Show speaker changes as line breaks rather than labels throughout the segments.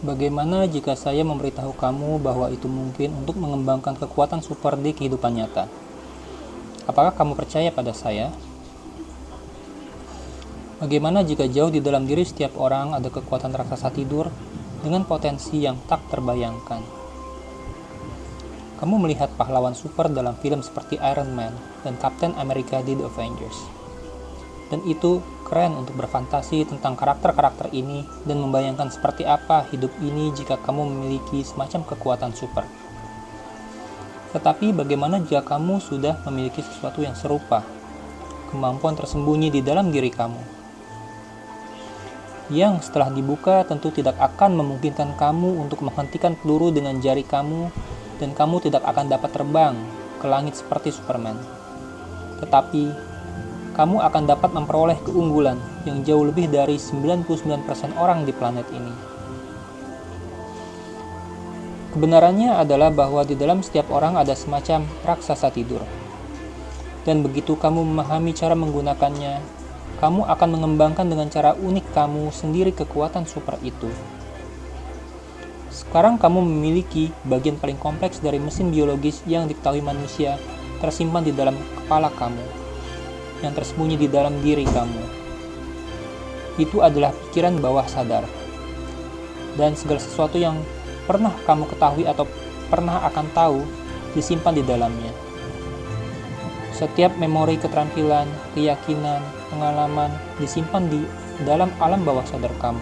Bagaimana jika saya memberitahu kamu bahwa itu mungkin untuk mengembangkan kekuatan super di kehidupan nyata? Apakah kamu percaya pada saya? Bagaimana jika jauh di dalam diri setiap orang ada kekuatan raksasa tidur dengan potensi yang tak terbayangkan? Kamu melihat pahlawan super dalam film seperti Iron Man dan Captain America di The Avengers. Dan itu keren untuk berfantasi tentang karakter-karakter ini dan membayangkan seperti apa hidup ini jika kamu memiliki semacam kekuatan super. Tetapi bagaimana jika kamu sudah memiliki sesuatu yang serupa, kemampuan tersembunyi di dalam diri kamu, yang setelah dibuka tentu tidak akan memungkinkan kamu untuk menghentikan peluru dengan jari kamu dan kamu tidak akan dapat terbang ke langit seperti Superman. Tetapi kamu akan dapat memperoleh keunggulan yang jauh lebih dari 99% orang di planet ini. Kebenarannya adalah bahwa di dalam setiap orang ada semacam raksasa tidur. Dan begitu kamu memahami cara menggunakannya, kamu akan mengembangkan dengan cara unik kamu sendiri kekuatan super itu. Sekarang kamu memiliki bagian paling kompleks dari mesin biologis yang diketahui manusia tersimpan di dalam kepala kamu yang tersembunyi di dalam diri kamu. Itu adalah pikiran bawah sadar. Dan segala sesuatu yang pernah kamu ketahui atau pernah akan tahu disimpan di dalamnya. Setiap memori keterampilan, keyakinan, pengalaman disimpan di dalam alam bawah sadar kamu.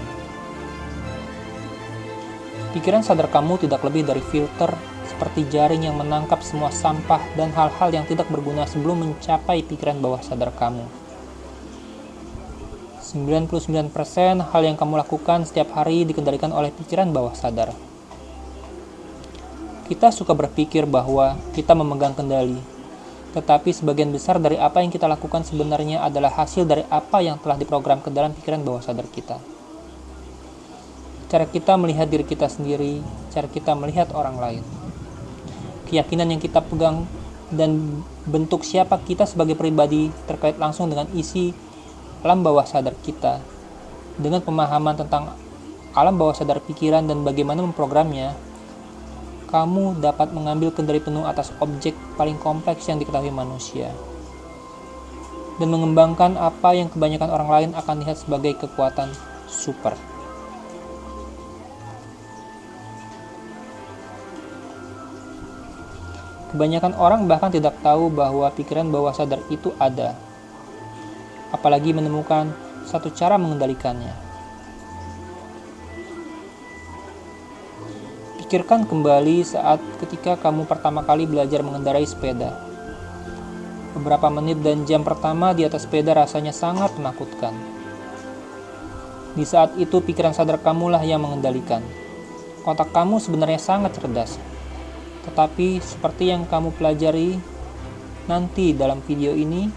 Pikiran sadar kamu tidak lebih dari filter seperti jaring yang menangkap semua sampah dan hal-hal yang tidak berguna sebelum mencapai pikiran bawah sadar kamu. 99% hal yang kamu lakukan setiap hari dikendalikan oleh pikiran bawah sadar. Kita suka berpikir bahwa kita memegang kendali, tetapi sebagian besar dari apa yang kita lakukan sebenarnya adalah hasil dari apa yang telah diprogram ke dalam pikiran bawah sadar kita. Cara kita melihat diri kita sendiri, cara kita melihat orang lain keyakinan yang kita pegang dan bentuk siapa kita sebagai pribadi terkait langsung dengan isi alam bawah sadar kita dengan pemahaman tentang alam bawah sadar pikiran dan bagaimana memprogramnya kamu dapat mengambil kendali penuh atas objek paling kompleks yang diketahui manusia dan mengembangkan apa yang kebanyakan orang lain akan lihat sebagai kekuatan super. Kebanyakan orang bahkan tidak tahu bahwa pikiran bawah sadar itu ada, apalagi menemukan satu cara mengendalikannya. Pikirkan kembali saat ketika kamu pertama kali belajar mengendarai sepeda. Beberapa menit dan jam pertama di atas sepeda rasanya sangat menakutkan. Di saat itu pikiran sadar kamulah yang mengendalikan. Otak kamu sebenarnya sangat cerdas, tetapi seperti yang kamu pelajari nanti dalam video ini,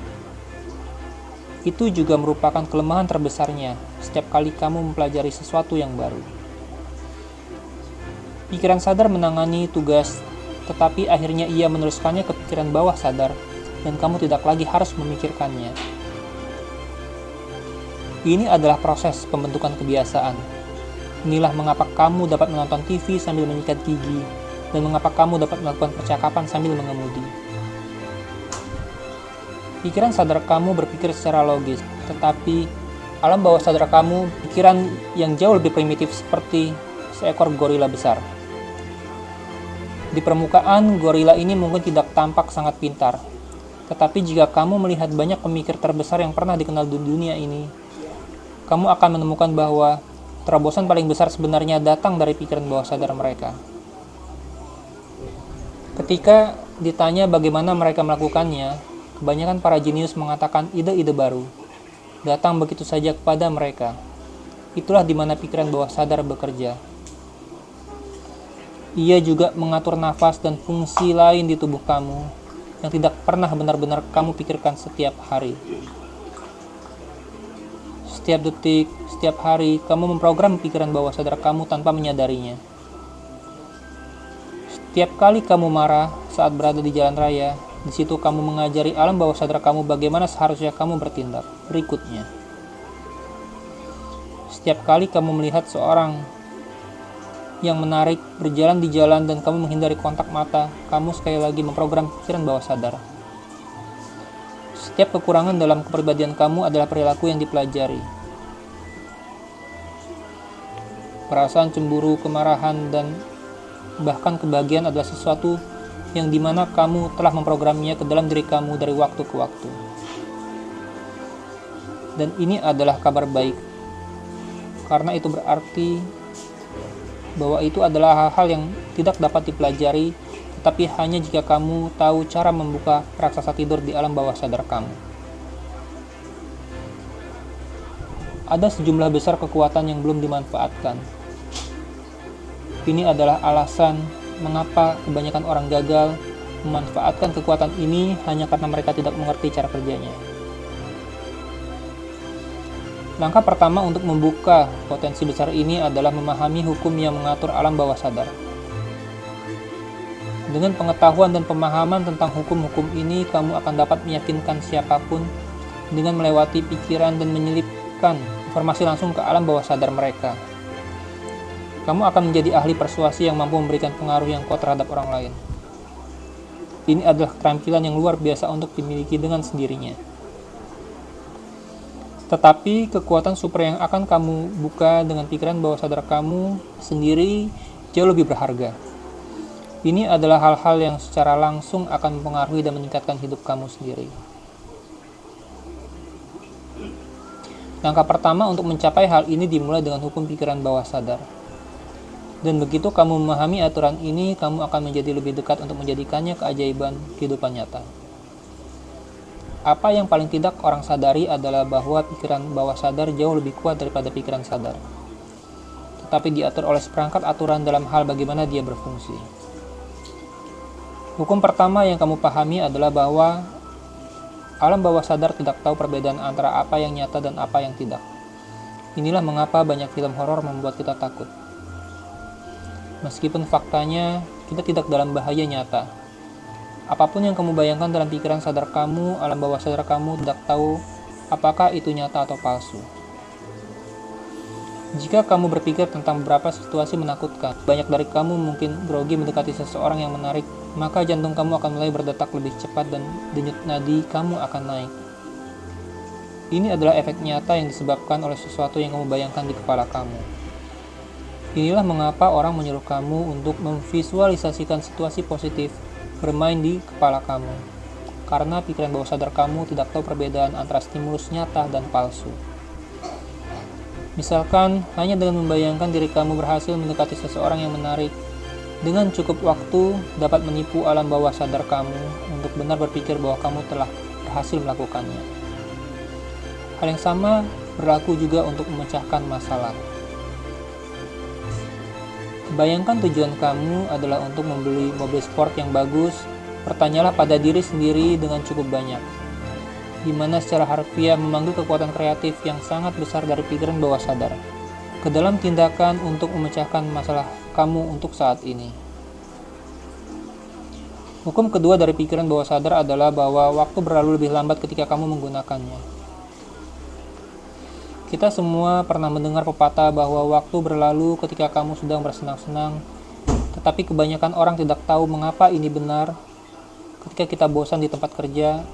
itu juga merupakan kelemahan terbesarnya setiap kali kamu mempelajari sesuatu yang baru. Pikiran sadar menangani tugas, tetapi akhirnya ia meneruskannya ke pikiran bawah sadar, dan kamu tidak lagi harus memikirkannya. Ini adalah proses pembentukan kebiasaan. Inilah mengapa kamu dapat menonton TV sambil menyikat gigi, dan mengapa kamu dapat melakukan percakapan sambil mengemudi. Pikiran sadar kamu berpikir secara logis, tetapi alam bawah sadar kamu pikiran yang jauh lebih primitif seperti seekor gorila besar. Di permukaan, gorila ini mungkin tidak tampak sangat pintar, tetapi jika kamu melihat banyak pemikir terbesar yang pernah dikenal di dunia ini, kamu akan menemukan bahwa terobosan paling besar sebenarnya datang dari pikiran bawah sadar mereka. Ketika ditanya bagaimana mereka melakukannya, kebanyakan para jenius mengatakan ide-ide baru datang begitu saja kepada mereka. Itulah di mana pikiran bawah sadar bekerja. Ia juga mengatur nafas dan fungsi lain di tubuh kamu yang tidak pernah benar-benar kamu pikirkan setiap hari. Setiap detik, setiap hari, kamu memprogram pikiran bawah sadar kamu tanpa menyadarinya. Tiap kali kamu marah saat berada di jalan raya, di situ kamu mengajari alam bawah sadar kamu bagaimana seharusnya kamu bertindak. Berikutnya, setiap kali kamu melihat seorang yang menarik berjalan di jalan dan kamu menghindari kontak mata, kamu sekali lagi memprogram pikiran bawah sadar. Setiap kekurangan dalam kepribadian kamu adalah perilaku yang dipelajari. Perasaan cemburu, kemarahan, dan bahkan kebahagiaan adalah sesuatu yang di mana kamu telah memprogramnya ke dalam diri kamu dari waktu ke waktu. Dan ini adalah kabar baik, karena itu berarti bahwa itu adalah hal-hal yang tidak dapat dipelajari, tetapi hanya jika kamu tahu cara membuka raksasa tidur di alam bawah sadar kamu. Ada sejumlah besar kekuatan yang belum dimanfaatkan. Ini adalah alasan mengapa kebanyakan orang gagal memanfaatkan kekuatan ini hanya karena mereka tidak mengerti cara kerjanya. Langkah pertama untuk membuka potensi besar ini adalah memahami hukum yang mengatur alam bawah sadar. Dengan pengetahuan dan pemahaman tentang hukum-hukum ini, kamu akan dapat meyakinkan siapa pun dengan melewati pikiran dan menyelipkan informasi langsung ke alam bawah sadar mereka. Kamu akan menjadi ahli persuasi yang mampu memberikan pengaruh yang kuat terhadap orang lain. Ini adalah keterampilan yang luar biasa untuk dimiliki dengan sendirinya. Tetapi kekuatan super yang akan kamu buka dengan pikiran bawah sadar kamu sendiri jauh lebih berharga. Ini adalah hal-hal yang secara langsung akan mempengaruhi dan meningkatkan hidup kamu sendiri. Langkah pertama untuk mencapai hal ini dimulai dengan hukum pikiran bawah sadar. Dan begitu kamu memahami aturan ini, kamu akan menjadi lebih dekat untuk menjadikannya keajaiban kehidupan nyata. Apa yang paling tidak orang sadari adalah bahwa pikiran bawah sadar jauh lebih kuat daripada pikiran sadar. Tetapi diatur oleh seperangkat aturan dalam hal bagaimana dia berfungsi. Hukum pertama yang kamu pahami adalah bahwa alam bawah sadar tidak tahu perbedaan antara apa yang nyata dan apa yang tidak. Inilah mengapa banyak film horor membuat kita takut. Meskipun faktanya kita tidak dalam bahaya nyata, Apa pun yang kamu bayangkan dalam pikiran sadar kamu, alam bawah sadar kamu tidak tahu apakah itu nyata atau palsu. Jika kamu berpikir tentang beberapa situasi menakutkan, banyak dari kamu mungkin grogi mendekati seseorang yang menarik, maka jantung kamu akan mulai berdetak lebih cepat dan denyut nadi kamu akan naik. Ini adalah efek nyata yang disebabkan oleh sesuatu yang kamu bayangkan di kepala kamu. Inilah mengapa orang menyuruh kamu untuk memvisualisasikan situasi positif bermain di kepala kamu, karena pikiran bawah sadar kamu tidak tahu perbedaan antara stimulus nyata dan palsu. Misalkan, hanya dengan membayangkan diri kamu berhasil mendekati seseorang yang menarik, dengan cukup waktu dapat menipu alam bawah sadar kamu untuk benar berpikir bahwa kamu telah berhasil melakukannya. Hal yang sama berlaku juga untuk memecahkan masalah. Bayangkan tujuan kamu adalah untuk membeli mobil sport yang bagus, pertanyalah pada diri sendiri dengan cukup banyak. Di mana secara harfiah memanggil kekuatan kreatif yang sangat besar dari pikiran bawah sadar ke dalam tindakan untuk memecahkan masalah kamu untuk saat ini. Hukum kedua dari pikiran bawah sadar adalah bahwa waktu berlalu lebih lambat ketika kamu menggunakannya. Kita semua pernah mendengar pepatah bahwa waktu berlalu ketika kamu sedang bersenang-senang, tetapi kebanyakan orang tidak tahu mengapa ini benar. Ketika kita bosan di tempat kerja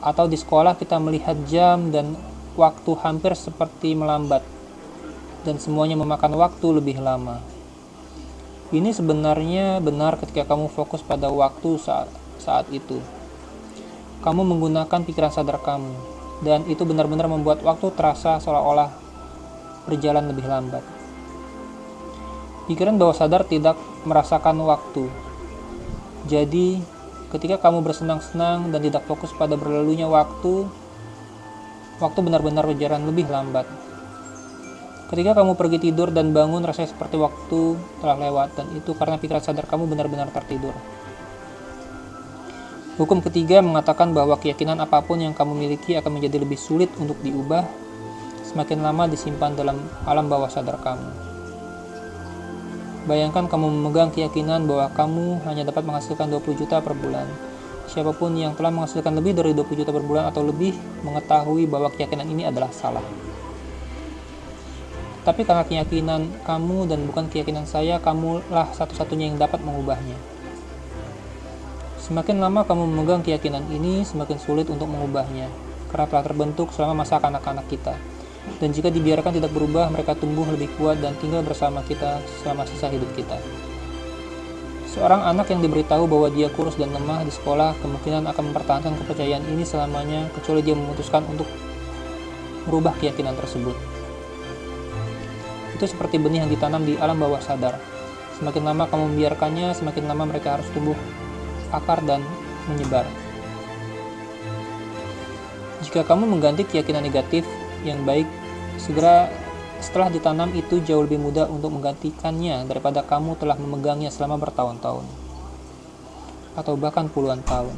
atau di sekolah, kita melihat jam dan waktu hampir seperti melambat, dan semuanya memakan waktu lebih lama. Ini sebenarnya benar ketika kamu fokus pada waktu saat, saat itu. Kamu menggunakan pikiran sadar kamu, dan itu benar-benar membuat waktu terasa seolah-olah berjalan lebih lambat. Pikiran bawah sadar tidak merasakan waktu. Jadi, ketika kamu bersenang-senang dan tidak fokus pada berlalunya waktu, waktu benar-benar berjalan lebih lambat. Ketika kamu pergi tidur dan bangun, rasanya seperti waktu telah lewat, dan itu karena pikiran sadar kamu benar-benar tertidur. Hukum ketiga mengatakan bahwa keyakinan apa pun yang kamu miliki akan menjadi lebih sulit untuk diubah semakin lama disimpan dalam alam bawah sadar kamu. Bayangkan kamu memegang keyakinan bahwa kamu hanya dapat menghasilkan 20 juta per bulan. Siapa pun yang telah menghasilkan lebih dari 20 juta per bulan atau lebih mengetahui bahwa keyakinan ini adalah salah. tapi karena keyakinan kamu dan bukan keyakinan saya, kamulah satu-satunya yang dapat mengubahnya. Semakin lama kamu memegang keyakinan ini, semakin sulit untuk mengubahnya, karena telah terbentuk selama masa kanak-kanak kita. Dan jika dibiarkan tidak berubah, mereka tumbuh lebih kuat dan tinggal bersama kita selama sisa hidup kita. Seorang anak yang diberitahu bahwa dia kurus dan lemah di sekolah kemungkinan akan mempertahankan kepercayaan ini selamanya kecuali dia memutuskan untuk merubah keyakinan tersebut. Itu seperti benih yang ditanam di alam bawah sadar. Semakin lama kamu membiarkannya, semakin lama mereka harus tumbuh akar dan menyebar. Jika kamu mengganti keyakinan negatif yang baik, segera setelah ditanam itu jauh lebih mudah untuk menggantikannya daripada kamu telah memegangnya selama bertahun-tahun atau bahkan puluhan tahun.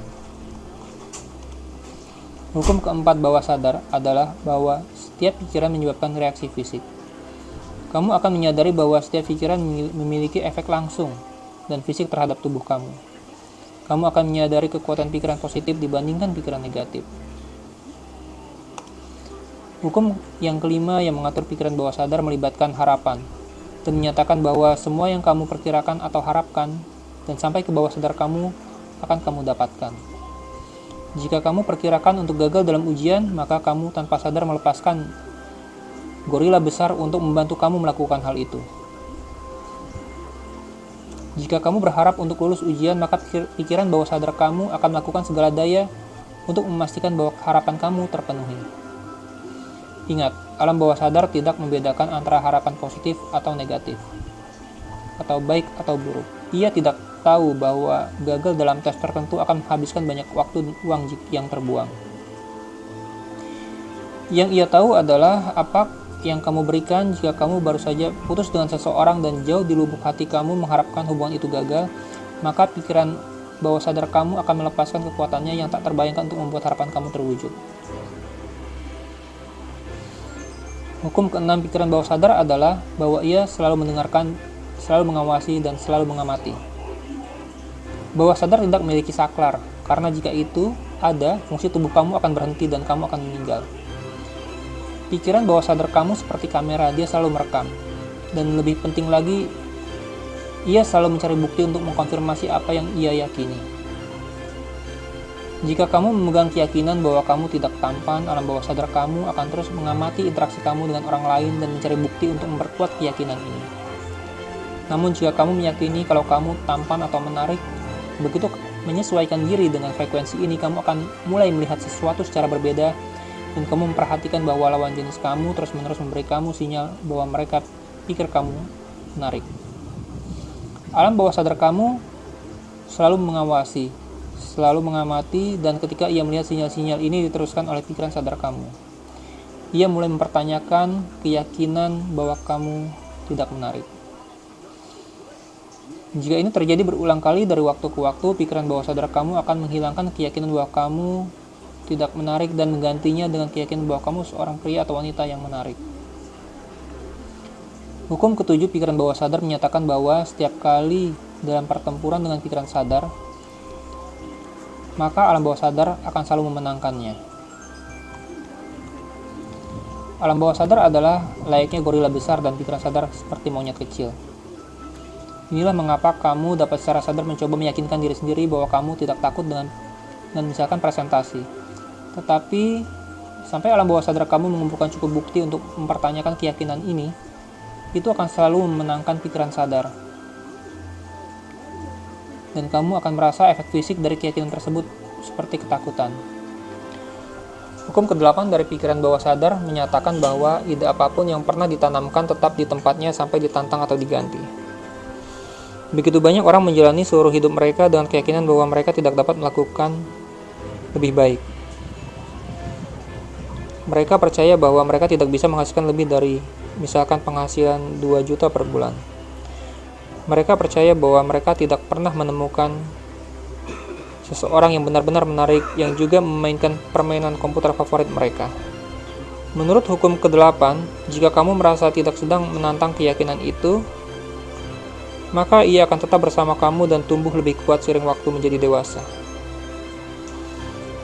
Hukum keempat bawah sadar adalah bahwa setiap pikiran menyebabkan reaksi fisik. Kamu akan menyadari bahwa setiap pikiran memiliki efek langsung dan fisik terhadap tubuh kamu kamu akan menyadari kekuatan pikiran positif dibandingkan pikiran negatif. Hukum yang kelima yang mengatur pikiran bawah sadar melibatkan harapan dan menyatakan bahwa semua yang kamu perkirakan atau harapkan dan sampai ke bawah sadar kamu akan kamu dapatkan. Jika kamu perkirakan untuk gagal dalam ujian, maka kamu tanpa sadar melepaskan gorila besar untuk membantu kamu melakukan hal itu. Jika kamu berharap untuk lulus ujian, maka pikiran bawah sadar kamu akan melakukan segala daya untuk memastikan bahwa harapan kamu terpenuhi. Ingat, alam bawah sadar tidak membedakan antara harapan positif atau negatif, atau baik atau buruk. Ia tidak tahu bahwa gagal dalam tes tertentu akan menghabiskan banyak waktu dan uang yang terbuang. Yang ia tahu adalah apa yang kamu berikan jika kamu baru saja putus dengan seseorang dan jauh di lubuk hati kamu mengharapkan hubungan itu gagal, maka pikiran bawah sadar kamu akan melepaskan kekuatannya yang tak terbayangkan untuk membuat harapan kamu terwujud. Hukum keenam pikiran bawah sadar adalah bahwa ia selalu mendengarkan, selalu mengawasi, dan selalu mengamati. Bawah sadar tidak memiliki saklar, karena jika itu ada, fungsi tubuh kamu akan berhenti dan kamu akan meninggal. Pikiran bawah sadar kamu seperti kamera, dia selalu merekam. Dan lebih penting lagi, ia selalu mencari bukti untuk mengkonfirmasi apa yang ia yakini. Jika kamu memegang keyakinan bahwa kamu tidak tampan, alam bawah sadar kamu akan terus mengamati interaksi kamu dengan orang lain dan mencari bukti untuk memperkuat keyakinan ini. Namun jika kamu meyakini kalau kamu tampan atau menarik, begitu menyesuaikan diri dengan frekuensi ini, kamu akan mulai melihat sesuatu secara berbeda dan kamu memperhatikan bahwa lawan jenis kamu terus-menerus memberi kamu sinyal bahwa mereka pikir kamu menarik. Alam bawah sadar kamu selalu mengawasi, selalu mengamati, dan ketika ia melihat sinyal-sinyal ini diteruskan oleh pikiran sadar kamu, ia mulai mempertanyakan keyakinan bahwa kamu tidak menarik. Jika ini terjadi berulang kali dari waktu ke waktu, pikiran bawah sadar kamu akan menghilangkan keyakinan bahwa kamu tidak menarik dan menggantinya dengan keyakinan bahwa kamu seorang pria atau wanita yang menarik. Hukum ketujuh pikiran bawah sadar menyatakan bahwa setiap kali dalam pertempuran dengan pikiran sadar, maka alam bawah sadar akan selalu memenangkannya. Alam bawah sadar adalah layaknya gorila besar dan pikiran sadar seperti monyet kecil. Inilah mengapa kamu dapat secara sadar mencoba meyakinkan diri sendiri bahwa kamu tidak takut dengan dan misalkan presentasi. Tetapi sampai alam bawah sadar kamu mengumpulkan cukup bukti untuk mempertanyakan keyakinan ini, itu akan selalu memenangkan pikiran sadar. Dan kamu akan merasa efek fisik dari keyakinan tersebut seperti ketakutan. Hukum ke-8 dari pikiran bawah sadar menyatakan bahwa ide apa pun yang pernah ditanamkan tetap di tempatnya sampai ditantang atau diganti. Begitu banyak orang menjalani seluruh hidup mereka dengan keyakinan bahwa mereka tidak dapat melakukan lebih baik. Mereka percaya bahwa mereka tidak bisa menghasilkan lebih dari misalkan penghasilan 2 juta per bulan. Mereka percaya bahwa mereka tidak pernah menemukan seseorang yang benar-benar menarik yang juga memainkan permainan komputer favorit mereka. Menurut hukum ke-8, jika kamu merasa tidak sedang menantang keyakinan itu, maka ia akan tetap bersama kamu dan tumbuh lebih kuat sering waktu menjadi dewasa.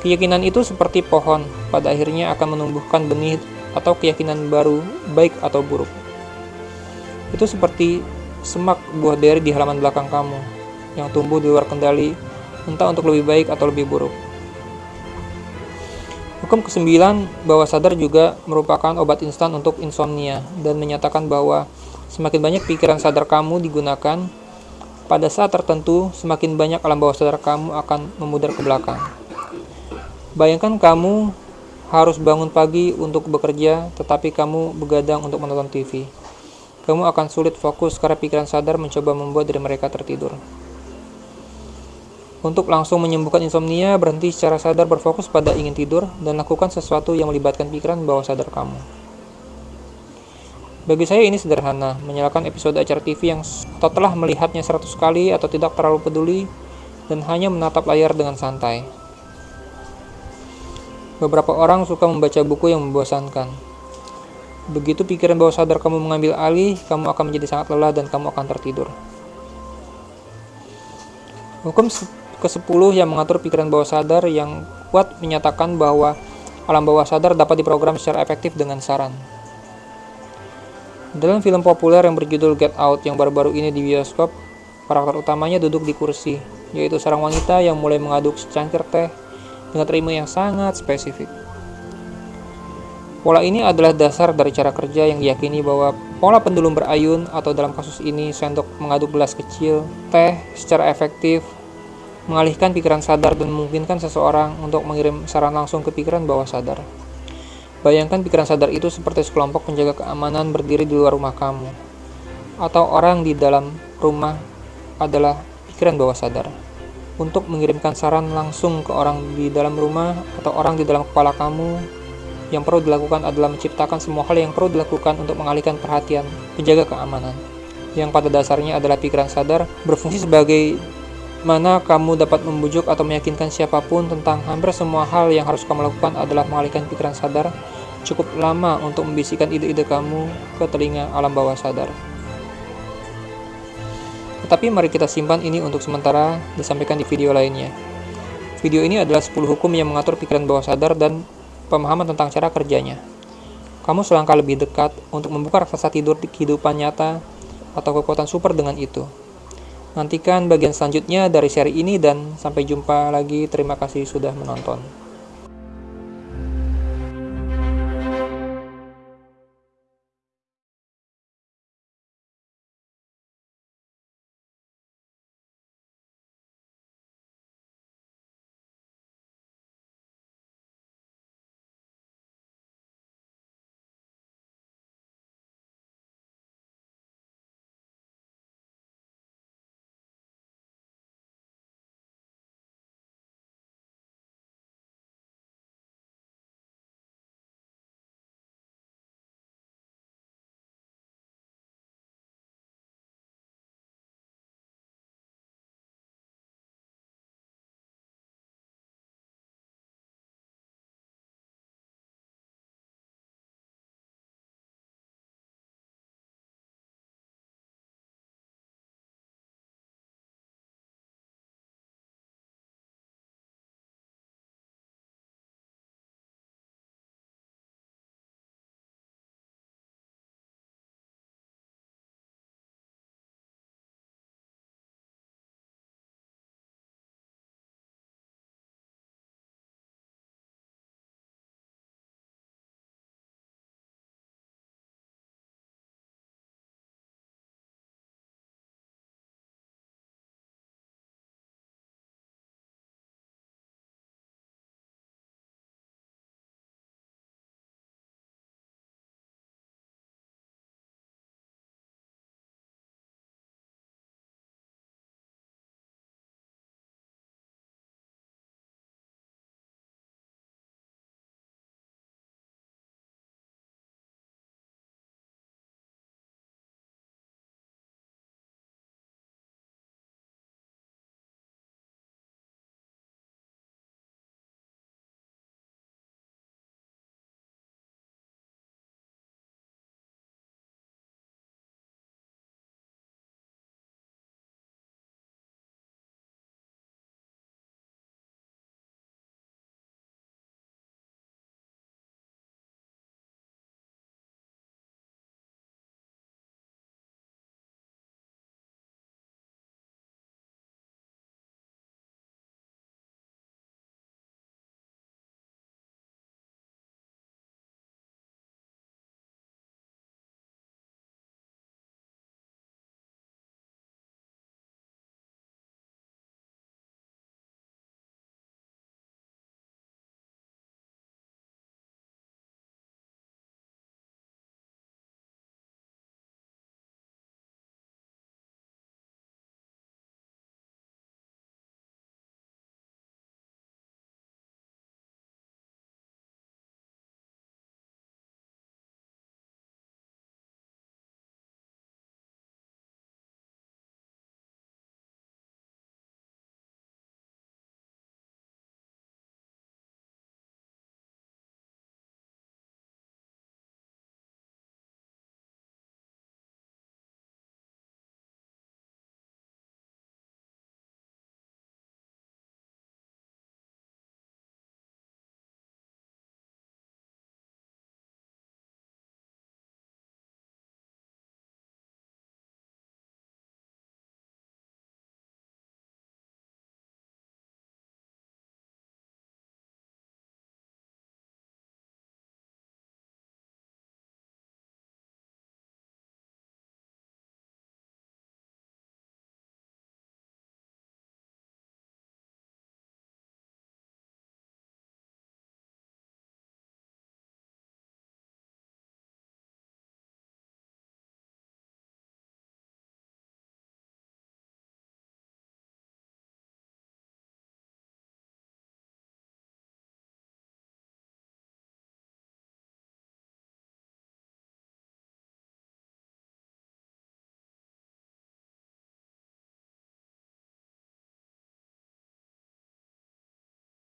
Keyakinan itu seperti pohon, pada akhirnya akan menumbuhkan benih atau keyakinan baru, baik atau buruk. Itu seperti semak buah beri di halaman belakang kamu yang tumbuh di luar kendali, entah untuk lebih baik atau lebih buruk. Hukum kesembilan, bawah sadar juga merupakan obat instan untuk insomnia dan menyatakan bahwa semakin banyak pikiran sadar kamu digunakan, pada saat tertentu semakin banyak alam bawah sadar kamu akan memudar ke belakang. Bayangkan kamu harus bangun pagi untuk bekerja, tetapi kamu begadang untuk menonton TV. Kamu akan sulit fokus karena pikiran sadar mencoba membuat diri mereka tertidur. Untuk langsung menyembuhkan insomnia, berhenti secara sadar berfokus pada ingin tidur dan lakukan sesuatu yang melibatkan pikiran bawah sadar kamu. Bagi saya ini sederhana, menyalakan episode acara TV yang atau telah melihatnya 100 kali atau tidak terlalu peduli dan hanya menatap layar dengan santai. Beberapa orang suka membaca buku yang membosankan. Begitu pikiran bawah sadar kamu mengambil alih, kamu akan menjadi sangat lelah dan kamu akan tertidur. Hukum ke-10 yang mengatur pikiran bawah sadar yang kuat menyatakan bahwa alam bawah sadar dapat diprogram secara efektif dengan saran. Dalam film populer yang berjudul Get Out yang baru-baru ini di bioskop, karakter utamanya duduk di kursi, yaitu seorang wanita yang mulai mengaduk secangkir teh dengan terima yang sangat spesifik. Pola ini adalah dasar dari cara kerja yang diyakini bahwa pola pendulum berayun atau dalam kasus ini sendok mengaduk gelas kecil teh secara efektif mengalihkan pikiran sadar dan memungkinkan seseorang untuk mengirim saran langsung ke pikiran bawah sadar. Bayangkan pikiran sadar itu seperti sekelompok penjaga keamanan berdiri di luar rumah kamu, atau orang di dalam rumah adalah pikiran bawah sadar. Untuk mengirimkan saran langsung ke orang di dalam rumah atau orang di dalam kepala kamu, yang perlu dilakukan adalah menciptakan semua hal yang perlu dilakukan untuk mengalihkan perhatian penjaga keamanan. Yang pada dasarnya adalah pikiran sadar berfungsi sebagai mana kamu dapat membujuk atau meyakinkan siapa pun tentang hampir semua hal yang harus kamu lakukan adalah mengalihkan pikiran sadar. Cukup lama untuk membisikkan ide-ide kamu ke telinga alam bawah sadar. Tetapi mari kita simpan ini untuk sementara disampaikan di video lainnya. Video ini adalah 10 hukum yang mengatur pikiran bawah sadar dan pemahaman tentang cara kerjanya. Kamu selangkah lebih dekat untuk membuka raksasa tidur di kehidupan nyata atau kekuatan super dengan itu. Nantikan bagian selanjutnya dari seri ini dan sampai jumpa lagi. Terima kasih sudah menonton.